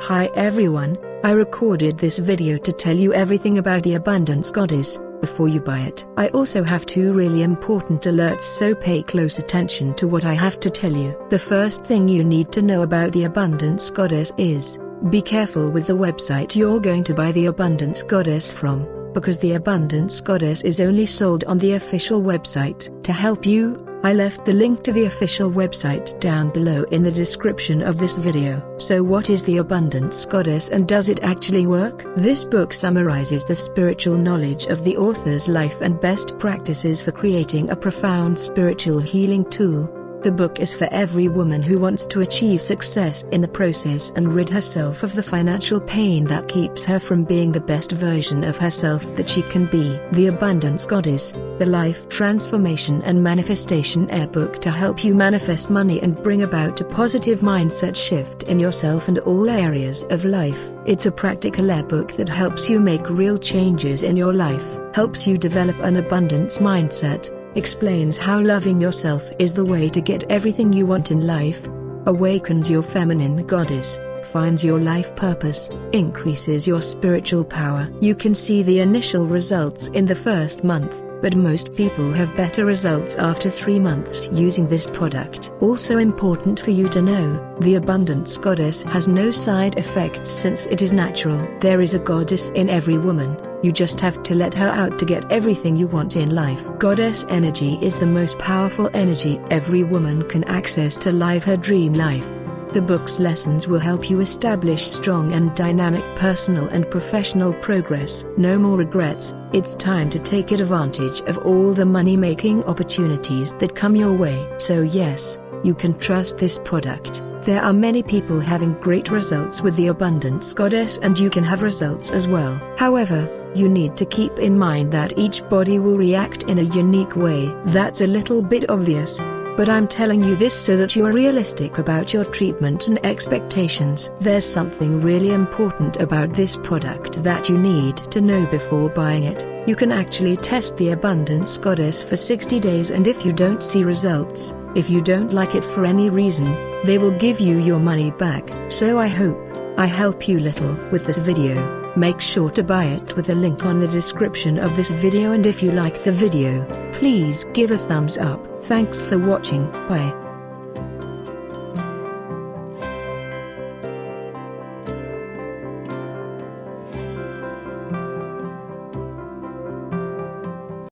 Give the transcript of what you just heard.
Hi everyone, I recorded this video to tell you everything about the Abundance Goddess, before you buy it. I also have two really important alerts so pay close attention to what I have to tell you. The first thing you need to know about the Abundance Goddess is, be careful with the website you're going to buy the Abundance Goddess from, because the Abundance Goddess is only sold on the official website. To help you, I left the link to the official website down below in the description of this video. So what is the Abundance Goddess and does it actually work? This book summarizes the spiritual knowledge of the author's life and best practices for creating a profound spiritual healing tool the book is for every woman who wants to achieve success in the process and rid herself of the financial pain that keeps her from being the best version of herself that she can be. The Abundance Goddess, the Life Transformation and Manifestation eBook to help you manifest money and bring about a positive mindset shift in yourself and all areas of life. It's a practical ebook that helps you make real changes in your life, helps you develop an abundance mindset, explains how loving yourself is the way to get everything you want in life, awakens your feminine goddess, finds your life purpose, increases your spiritual power. You can see the initial results in the first month, but most people have better results after 3 months using this product. Also important for you to know, the Abundance Goddess has no side effects since it is natural. There is a goddess in every woman, you just have to let her out to get everything you want in life. Goddess energy is the most powerful energy every woman can access to live her dream life. The book's lessons will help you establish strong and dynamic personal and professional progress. No more regrets, it's time to take advantage of all the money-making opportunities that come your way. So yes, you can trust this product. There are many people having great results with the Abundance Goddess and you can have results as well. However, you need to keep in mind that each body will react in a unique way. That's a little bit obvious. But I'm telling you this so that you are realistic about your treatment and expectations. There's something really important about this product that you need to know before buying it. You can actually test the Abundance Goddess for 60 days and if you don't see results, if you don't like it for any reason, they will give you your money back. So I hope I help you little with this video. Make sure to buy it with the link on the description of this video and if you like the video, please give a thumbs up. Thanks for watching, bye.